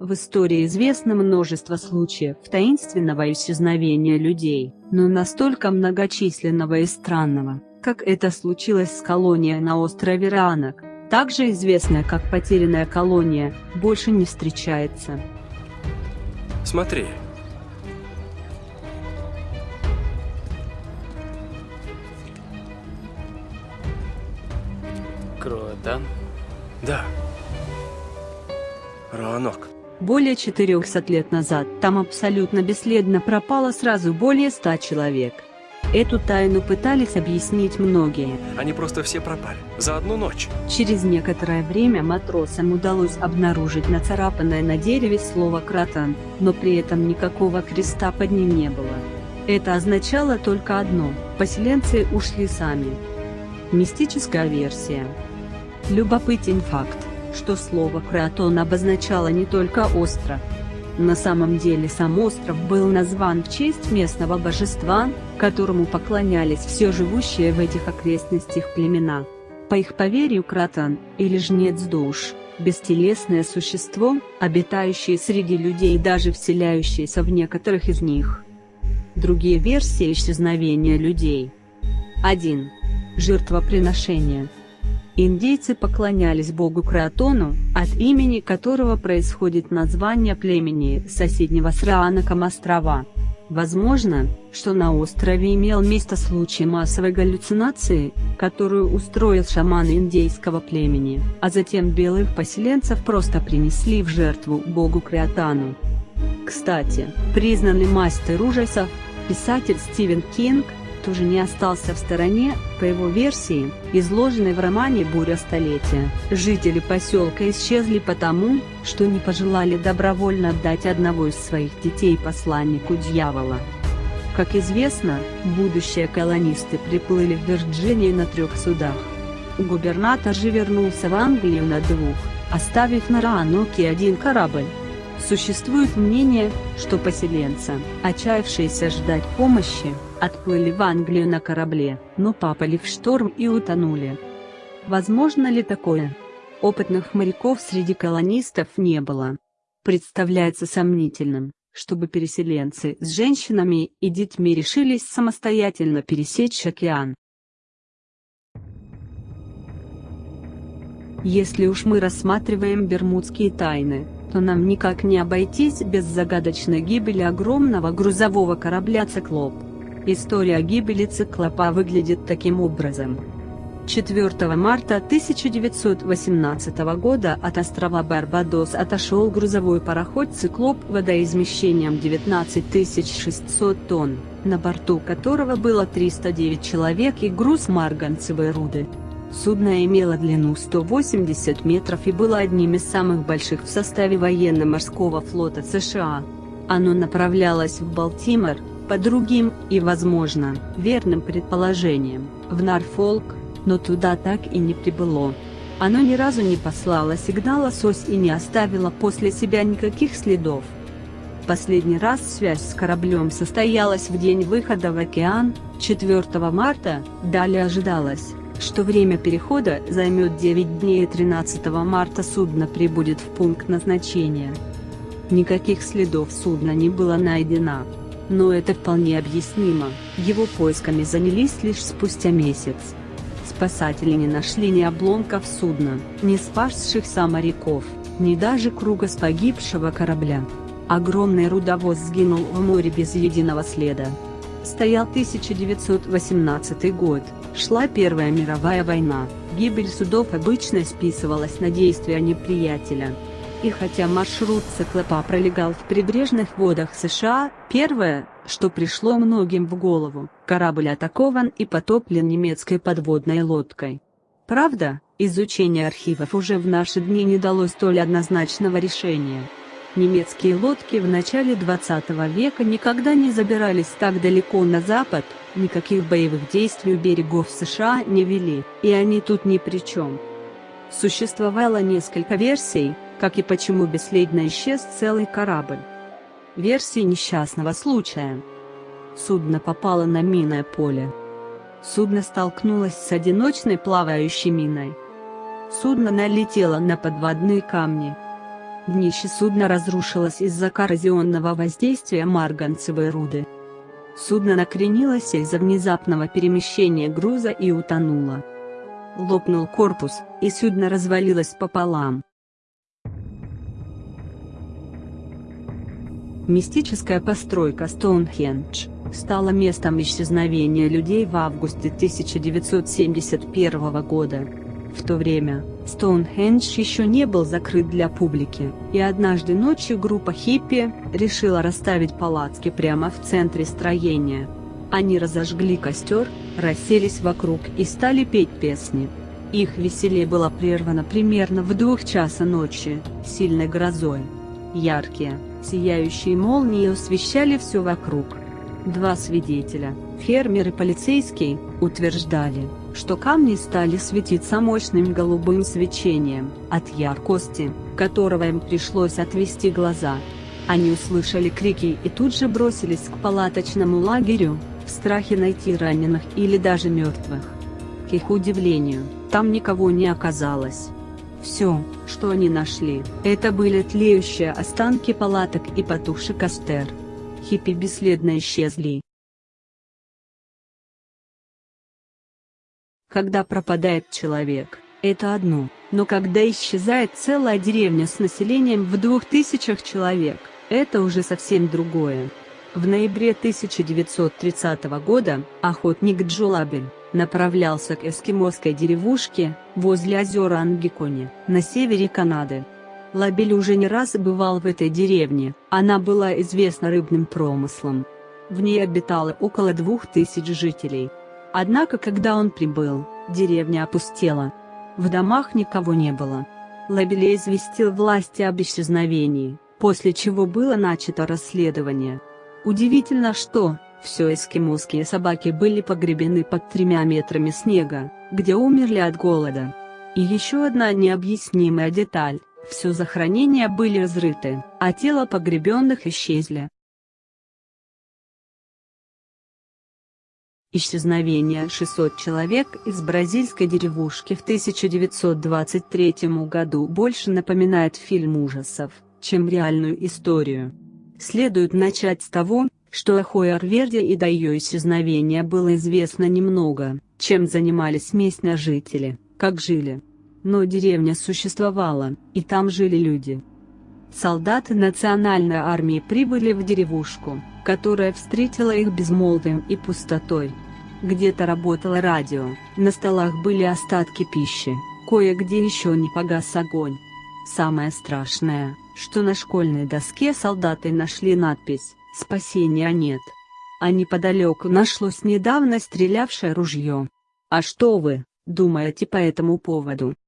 В истории известно множество случаев таинственного исчезновения людей, но настолько многочисленного и странного, как это случилось с колонией на острове Ранок, также известная как потерянная колония, больше не встречается. Смотри. Круто. Да. Ранок. Более 400 лет назад там абсолютно бесследно пропало сразу более 100 человек. Эту тайну пытались объяснить многие. Они просто все пропали. За одну ночь. Через некоторое время матросам удалось обнаружить нацарапанное на дереве слово «кратан», но при этом никакого креста под ним не было. Это означало только одно – поселенцы ушли сами. Мистическая версия. Любопытен факт, что слово «кратон» обозначало не только остров. На самом деле сам остров был назван в честь местного божества, которому поклонялись все живущие в этих окрестностях племена. По их поверью Кратан, или жнец душ, бестелесное существо, обитающее среди людей и даже вселяющееся в некоторых из них. Другие версии исчезновения людей. 1. Жертвоприношение. Индейцы поклонялись богу Кратону, от имени которого происходит название племени соседнего с Раанаком острова. Возможно, что на острове имел место случай массовой галлюцинации, которую устроил шаман индейского племени, а затем белых поселенцев просто принесли в жертву богу Криотану. Кстати, признанный мастер ужасов, писатель Стивен Кинг, тоже не остался в стороне, по его версии, изложенной в романе «Буря столетия». Жители поселка исчезли потому, что не пожелали добровольно отдать одного из своих детей посланнику дьявола. Как известно, будущие колонисты приплыли в Вирджинию на трех судах. Губернатор же вернулся в Англию на двух, оставив на Раноке один корабль. Существует мнение, что поселенцы, отчаявшиеся ждать помощи, отплыли в Англию на корабле, но попали в шторм и утонули. Возможно ли такое? Опытных моряков среди колонистов не было. Представляется сомнительным, чтобы переселенцы с женщинами и детьми решились самостоятельно пересечь океан. Если уж мы рассматриваем бермудские тайны, то нам никак не обойтись без загадочной гибели огромного грузового корабля «Циклоп». История гибели циклопа выглядит таким образом. 4 марта 1918 года от острова Барбадос отошел грузовой пароход «Циклоп» водоизмещением 19 600 тонн, на борту которого было 309 человек и груз марганцевой руды. Судно имело длину 180 метров и было одним из самых больших в составе военно-морского флота США. Оно направлялось в Балтимор, по другим, и возможно, верным предположениям, в Норфолк, но туда так и не прибыло. Оно ни разу не послало сигнала СОС и не оставило после себя никаких следов. Последний раз связь с кораблем состоялась в день выхода в океан, 4 марта, далее ожидалось, что время перехода займет 9 дней и 13 марта судно прибудет в пункт назначения. Никаких следов судна не было найдено но это вполне объяснимо, его поисками занялись лишь спустя месяц. Спасатели не нашли ни обломков судна, ни спасшихся моряков, ни даже круга с погибшего корабля. Огромный рудовоз сгинул в море без единого следа. Стоял 1918 год, шла Первая мировая война, гибель судов обычно списывалась на действия неприятеля. И хотя маршрут циклопа пролегал в прибрежных водах США, первое, что пришло многим в голову, корабль атакован и потоплен немецкой подводной лодкой. Правда, изучение архивов уже в наши дни не дало столь однозначного решения. Немецкие лодки в начале 20 века никогда не забирались так далеко на запад, никаких боевых действий у берегов США не вели, и они тут ни при чем. Существовало несколько версий, как и почему бесследно исчез целый корабль. Версии несчастного случая. Судно попало на минное поле. Судно столкнулось с одиночной плавающей миной. Судно налетело на подводные камни. Днище судна разрушилось из-за коррозионного воздействия марганцевой руды. Судно накренилось из-за внезапного перемещения груза и утонуло. Лопнул корпус, и судно развалилось пополам. Мистическая постройка Стоунхендж стала местом исчезновения людей в августе 1971 года. В то время, Стоунхендж еще не был закрыт для публики, и однажды ночью группа хиппи решила расставить палатки прямо в центре строения. Они разожгли костер, расселись вокруг и стали петь песни. Их веселье было прервано примерно в двух часа ночи, сильной грозой. Яркие, сияющие молнии освещали все вокруг. Два свидетеля, фермер и полицейский, утверждали, что камни стали светиться мощным голубым свечением, от яркости, которого им пришлось отвести глаза. Они услышали крики и тут же бросились к палаточному лагерю, в страхе найти раненых или даже мертвых. К их удивлению, там никого не оказалось. Все, что они нашли, это были тлеющие останки палаток и потухший костер. Хиппи бесследно исчезли. Когда пропадает человек, это одно, но когда исчезает целая деревня с населением в двух тысячах человек, это уже совсем другое. В ноябре 1930 года, охотник Джо Лабель, направлялся к эскимосской деревушке, возле озера Ангикони, на севере Канады. Лабель уже не раз бывал в этой деревне, она была известна рыбным промыслом. В ней обитало около двух тысяч жителей. Однако когда он прибыл, деревня опустела. В домах никого не было. Лабеле известил власти об исчезновении, после чего было начато расследование. Удивительно что, все эскимосские собаки были погребены под тремя метрами снега, где умерли от голода. И еще одна необъяснимая деталь, все захоронения были разрыты, а тела погребенных исчезли. Исчезновение 600 человек из бразильской деревушки в 1923 году больше напоминает фильм ужасов, чем реальную историю. Следует начать с того, что о Хойерверде и до ее исчезновения было известно немного, чем занимались местные жители, как жили. Но деревня существовала, и там жили люди. Солдаты национальной армии прибыли в деревушку, которая встретила их безмолвием и пустотой. Где-то работало радио, на столах были остатки пищи, кое-где еще не погас огонь. Самое страшное, что на школьной доске солдаты нашли надпись «Спасения нет». А неподалеку нашлось недавно стрелявшее ружье. А что вы, думаете по этому поводу?